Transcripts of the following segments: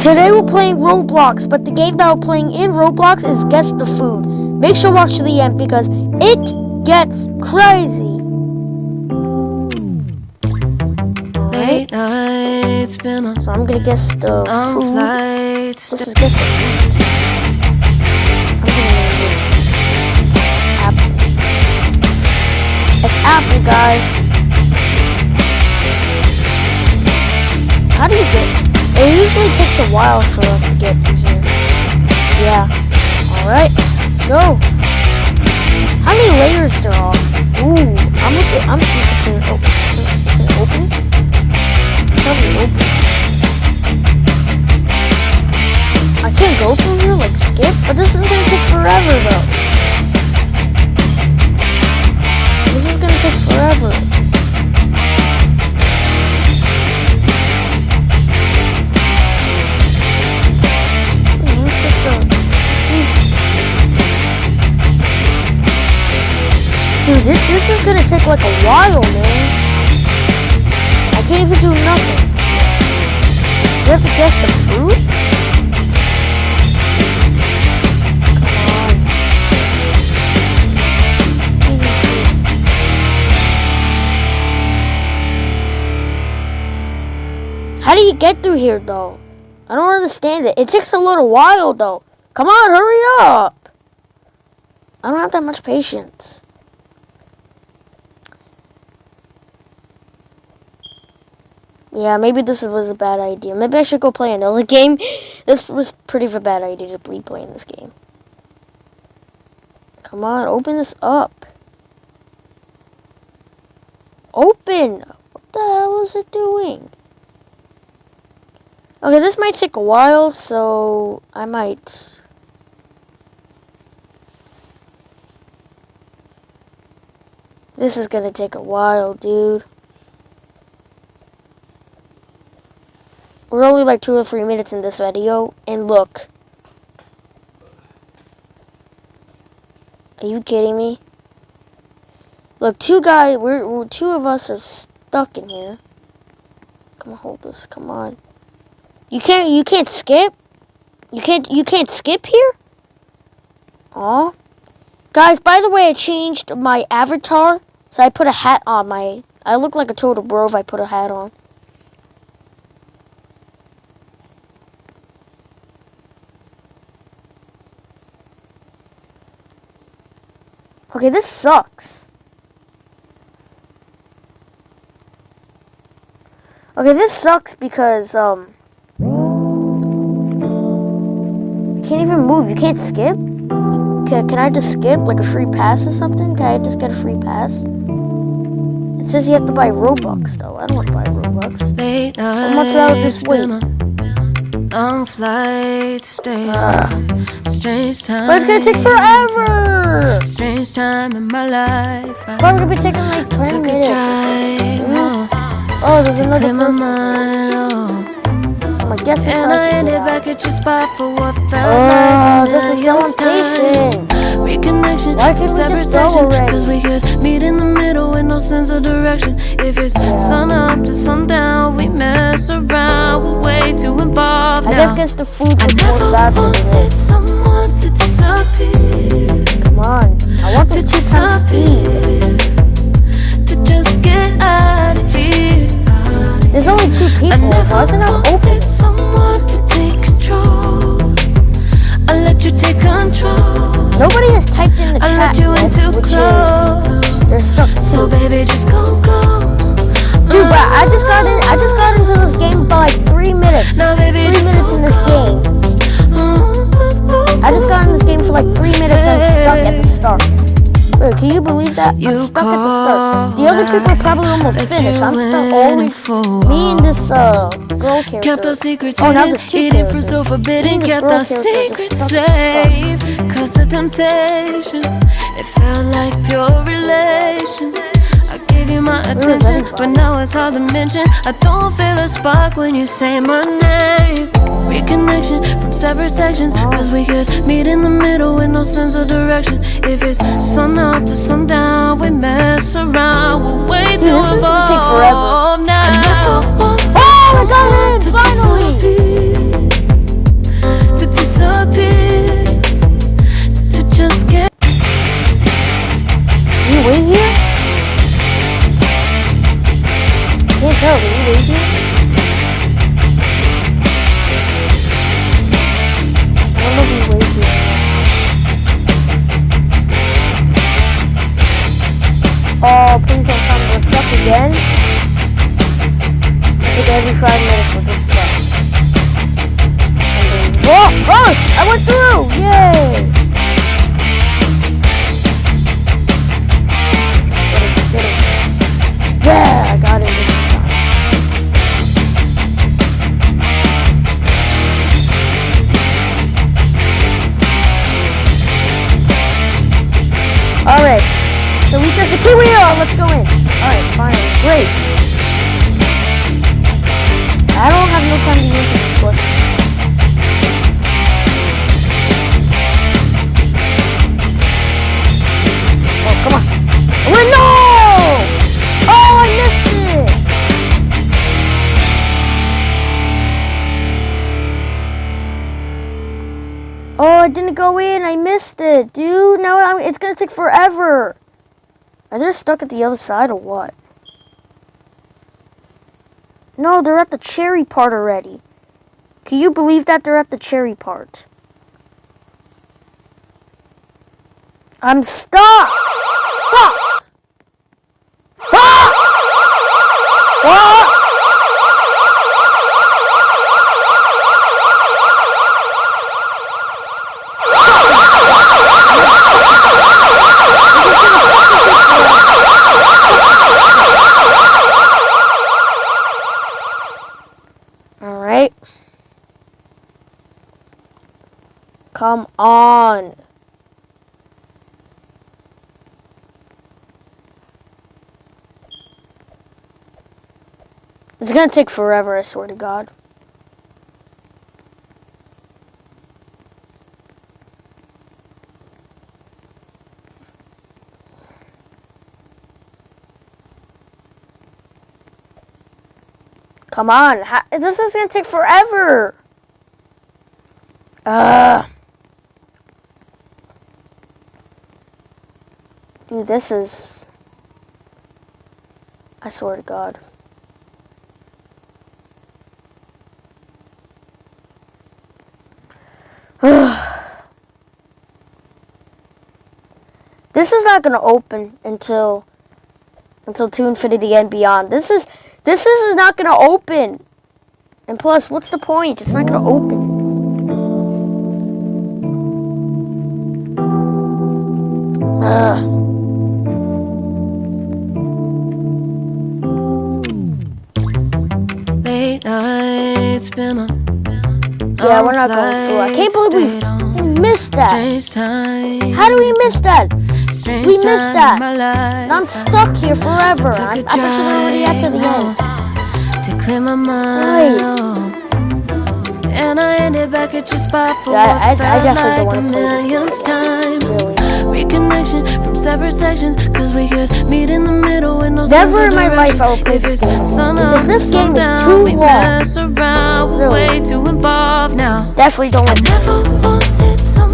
Today we're playing Roblox, but the game that we're playing in Roblox is Guess the Food. Make sure to watch to the end because it gets crazy. Late nights, been on So I'm gonna guess the food. flights. This is guess the food. I'm gonna name this apple. It's apple, guys. How do you get? It usually takes a while for us to get in here. Yeah. All right. Let's go. How many layers there are? Ooh, I'm looking. I'm looking. Oh, is it open? Probably open. I can't go through here, like skip, but this is gonna take forever though. This is gonna take forever. Dude, this, this is gonna take like a while, man. I can't even do nothing. You have to guess the fruit? How do you get through here though? I don't understand it. It takes a little while though. Come on, hurry up. I don't have that much patience. Yeah, maybe this was a bad idea. Maybe I should go play another game. This was pretty of a bad idea to be playing this game. Come on, open this up. Open! What the hell is it doing? Okay, this might take a while, so I might... This is gonna take a while, dude. We're only like two or three minutes in this video, and look. Are you kidding me? Look, two guys, we're, we're two of us are stuck in here. Come on, hold this. Come on. You can't, you can't skip. You can't, you can't skip here. Aw. Guys, by the way, I changed my avatar, so I put a hat on my. I look like a total bro if I put a hat on. Okay, this sucks. Okay, this sucks because, um... You can't even move. You can't skip? Can, can I just skip, like a free pass or something? Can I just get a free pass? It says you have to buy Robux, though. I don't want to buy Robux. Late How much I'll just wait? long flights, stay Ugh. Strange time. But it's gonna take forever! Strange time in my life. I Probably gonna be taking like 20 took a minutes something. Oh, there's another person. mind, oh. Guess this And I I ended back at your spot for what felt Oh, like this is so impatient. Reconnection Why can't we separate just go already? Cause we could meet in the middle with no sense of direction. If it's sun up to sundown, we mess around. Way too involved I now. guess the food was more faster than this. someone to disappear. Come on. I want this To two times speed. To just get out of here. There's only two people. Why isn't it open? someone to take control. I let you take control. Nobody has typed in the I chat let you in yet, too which close. is they're stuck So baby, just go ghost. Dude, but I just got in. I just got into this game for like three minutes. Now, baby, Three minutes in this game. I just got in this game for like three minutes. I'm stuck at the start. Wait, can you believe that? I'm stuck at the start. The other people are probably almost finished. I'm stuck only. Me and this uh girl Kept character. our secrets Oh, now there's two characters. so Me forbidden. and this Kept girl our character secrets stuck at the start. safe. Cause the temptation, it felt like pure relation. You my attention, but now it's hard to mention. I don't feel a spark when you say my name. Reconnection from separate sections, oh. cause we could meet in the middle with no sense of direction. If it's sun up to sundown, we mess around. We're way Dude, this is gonna take forever. now. Oh, I didn't go in. I missed it, dude. Now I'm, it's gonna take forever. Are they stuck at the other side or what? No, they're at the cherry part already. Can you believe that they're at the cherry part? I'm stuck! Fuck! Fuck! Fuck! Alright. Come on. It's gonna take forever, I swear to God. Come on. ha- This is to take forever. Uh. Dude, this is. I swear to God. This is not going to open until until to infinity and beyond. This is this is, is not going to open. And plus, what's the point? It's not going to open. Ugh. Late nights been a Yeah, we're not going through. I can't believe we we missed that. How do we miss that? We missed that. And I'm stuck here forever. I, I bet you they're already at to the end. To clear my mind. Right. And I ended back at your spot for Yeah, I- I felt definitely don't wanna play this game time. Really. Reconnection from separate sections, cause we could meet in the middle with no Never in my life. I will play this game because this game is too long. Really. way too involved now. Definitely don't want to play this game.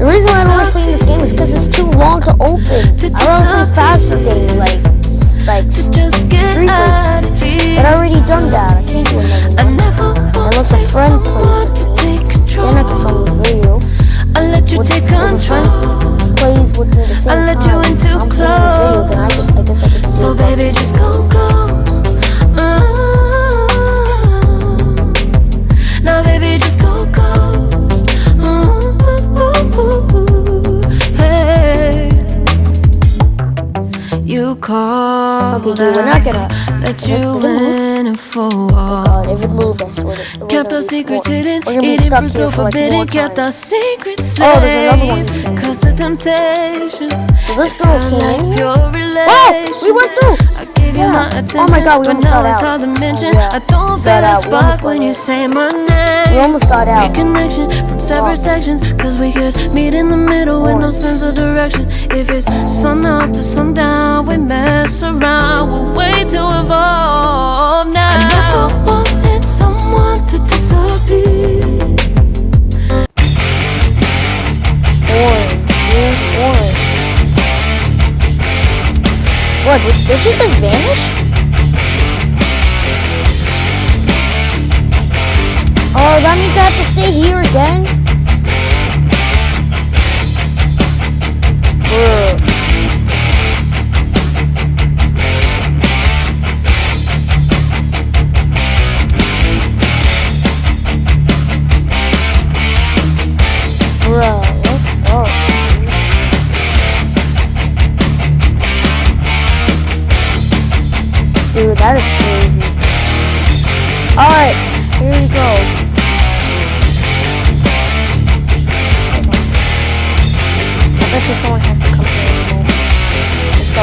The reason why I don't like to playing this game is because it's too long to open. I rather play faster games like like s- just get Street Race. But I already done that. I can't do anymore. never Unless a friend plays with me. take control. Then I can film this video. I let you Would- take would a friend control. Plays with me the same I let time. you in too I'm filming this video, then I, could, I guess I could do So baby, just go ghost. Called. Okay, dude, we're not gonna- Let you in and for oh God, if it moved, I swear to Kept our secrets hidden, We're gonna be eating stuck fruit here so for like more forbidden. Kept our secrets Oh, there's another one safe. you can do. Cause the temptation. So this girl came like in here. pure Oh, we went through. Yeah. my Oh my God, we almost got out. to. Oh, yeah. I don't feel Got a out. We almost spark when got you out. say my name. We almost got out. Reconnection from separate sections. Cause we could meet in the middle with no sense of direction. If it's sun up to sundown, we mess around. We're way too evolved did, she just vanish? that is crazy. Alright, here we go. I bet you someone has to come here anymore. So.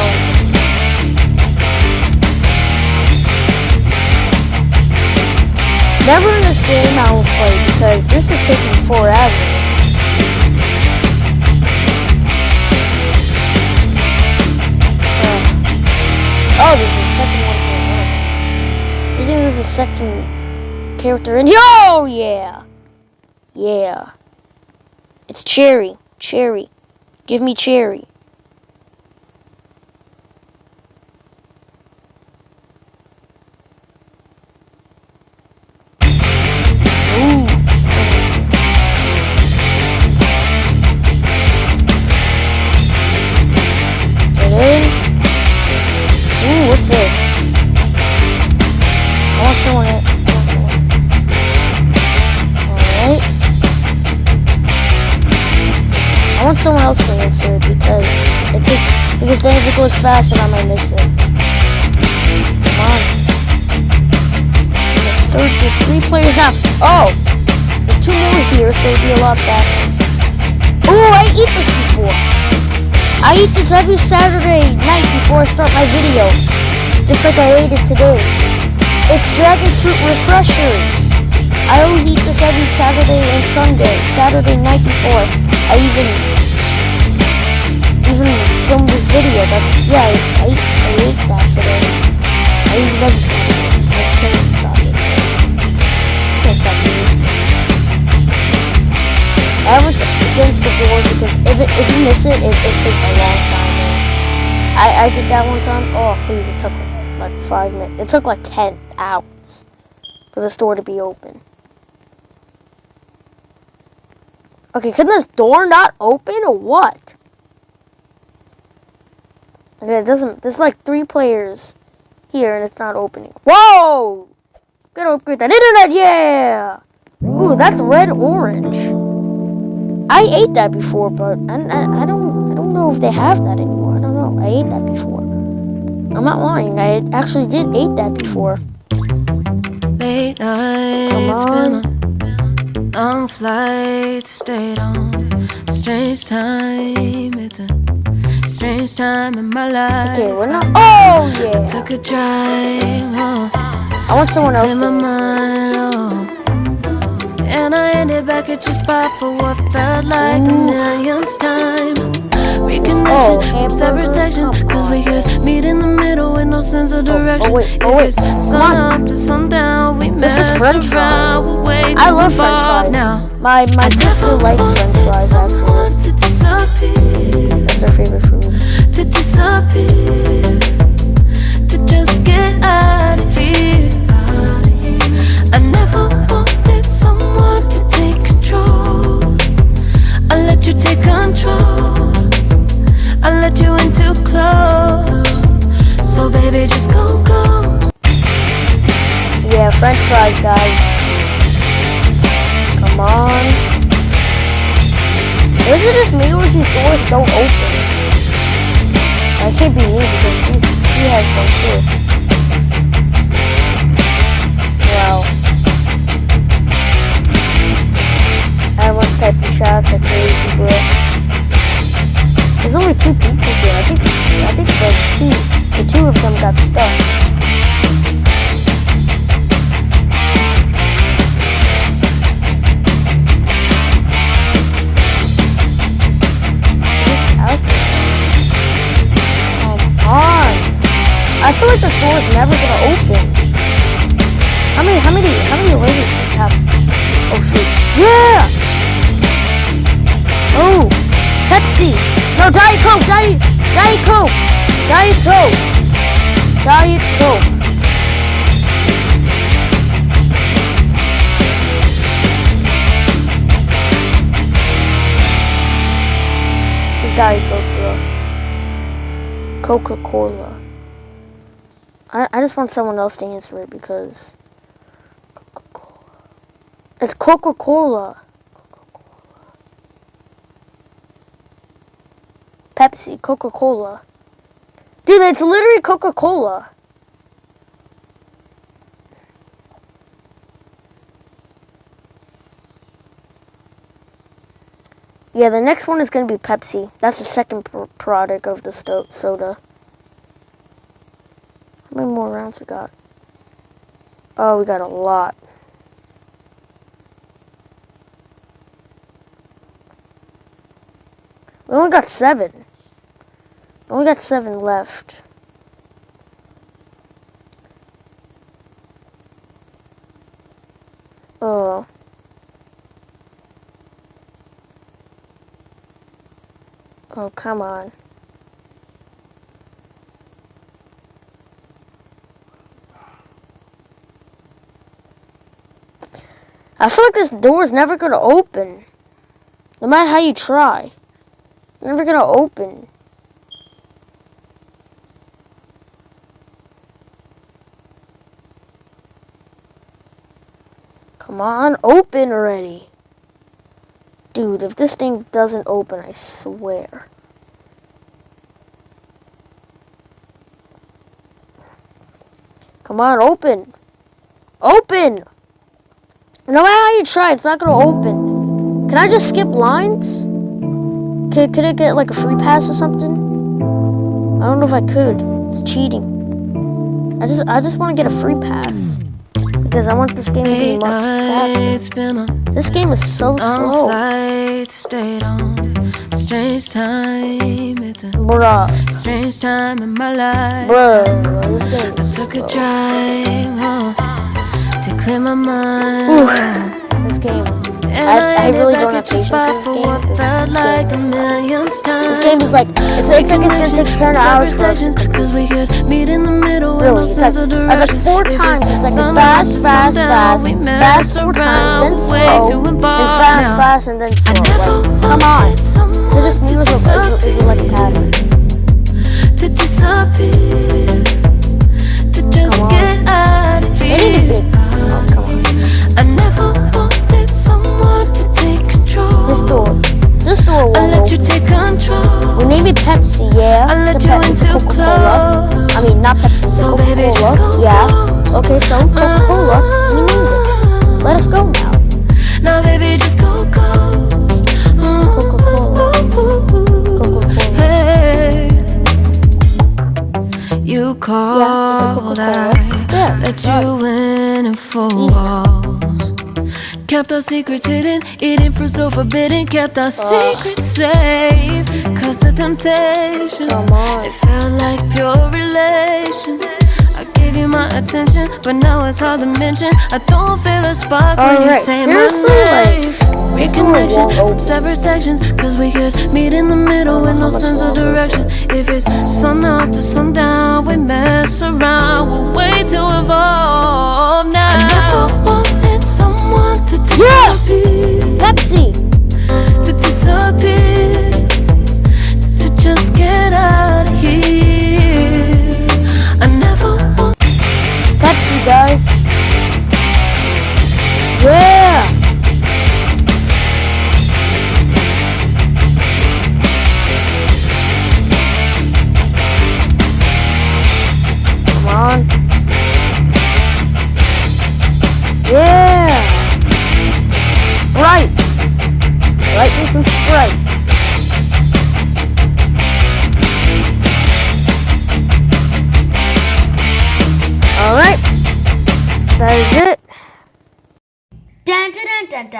Never in this game I will play because this is taking forever. Oh, there's a second one there's a second character in here. Oh, yeah. Yeah. It's Cherry. Cherry. Give me Cherry. I want someone else to answer because it take, because then if it goes fast then I might miss it. Come on. There's third there's three players now. Oh! There's two more here, so it'll be a lot faster. Ooh, I eat this before. I eat this every Saturday night before I start my video. Just like I ate it today. It's dragon fruit refreshers. I always eat this every Saturday and Sunday. Saturday night before I even even filmed this video. But yeah, I, I, I ate that today. I it every I can't stop it. Can't stop this. I was against the door because if it, if you miss it, it, it takes a long time. I I did that one time. Oh please, it took like, five minutes. It took like ten hours for the store to be open. Okay, can this door not open or what? Okay, it doesn't. There's like three players here and it's not opening. Whoa! Gotta upgrade that internet, yeah! Ooh, that's red orange. I ate that before, but I, I, I don't I don't know if they have that anymore. I don't know. I ate that before. I'm not lying. I actually did eat that before. Late nights, Come a long flight, stayed on. Strange time, it's a strange time in my life. Okay, we're not. Oh yeah. I Took a drive home, I want someone else to mind, oh. And I ended back at your spot for what felt like the millionth time. Oh, Reconnection from separate sections, cause we could meet in the middle with no sense of oh, oh, direction. Oh, wait, oh, if wait, it's come sun up to sundown, we This is French fries. around, we're way I love French fries. now. My my sister likes French fries actually. That's her favorite food. to disappear, to just get out of here. I never wanted someone to take control. I let you take control. I let you in too close. So baby, just go go. Yeah, French fries, guys. Come on. Is it just me or is these doors don't open? That can't be me because she's she has one too. Wow. Everyone's typing shots like crazy, bro. There's only two people here. I think I think the two the two of them got stuck. Come on. I feel like this door is never gonna open. How many, how many, how many ladies have? Oh shoot. Yeah! Oh! Pepsi! No, Diet Coke! Diet, Diet Coke! Diet Coke! Diet Coke! It's Diet Coke, bro. Coca-Cola. I, I just want someone else to answer it because Coca-Cola. It's Coca-Cola. Pepsi, Coca-Cola. Dude, it's literally Coca-Cola. Yeah, the next one is going to be Pepsi. That's the second pr product of the soda. How many more rounds we got? Oh, we got a lot. We only got seven. Only got seven left. Oh. Oh, come on. I feel like this door is never going to open. No matter how you try. It's never going to open. Come on, open already. Dude, if this thing doesn't open, I swear. Come on, open. Open! No matter how you try, it's not gonna open. Can I just skip lines? Could, could it get like a free pass or something? I don't know if I could. It's cheating. I just I just want to get a free pass because I want this game to be much faster. nights, been on This game is so slow, flights, stayed on strange time. It's a bruh, strange time in my life. bruh. This game is Took a slow. drive home to clear my mind. This game, I, I, really don't have patience for this game. This, like game this game is like, it's, it's like it's gonna take 10 hours for Really, it's like, it's like four times. It's like fast, fast, fast, fast four times, then slow, then fast, fast, and then slow. Like, come on. So this music is, is, is like a pattern. Come on. They need a big. Oh, come on. I never Let's do a roll. Let you take control. We name it Pepsi, yeah. I let so you into Coca-Cola. I mean, not Pepsi, so Coca-Cola. Yeah. Okay, so Coca-Cola, we named it. Let us go now. Now, baby, just go ghost. Coca-Cola. You called, yeah, I let you in and for. Kept our secrets hidden, eating fruit so forbidden. Kept our secrets safe, cause the temptation. It felt like pure relation. I gave you my attention, but now it's hard to mention. I don't feel a spark when you say seriously, my name. door Reconnection from separate sections, cause we could meet in the middle with no sense of direction. If it's sun up to sundown, we mess around. We're way too evolved now. Pepsi. to disappear, to just get out of here. I never want. Pepsi, guys.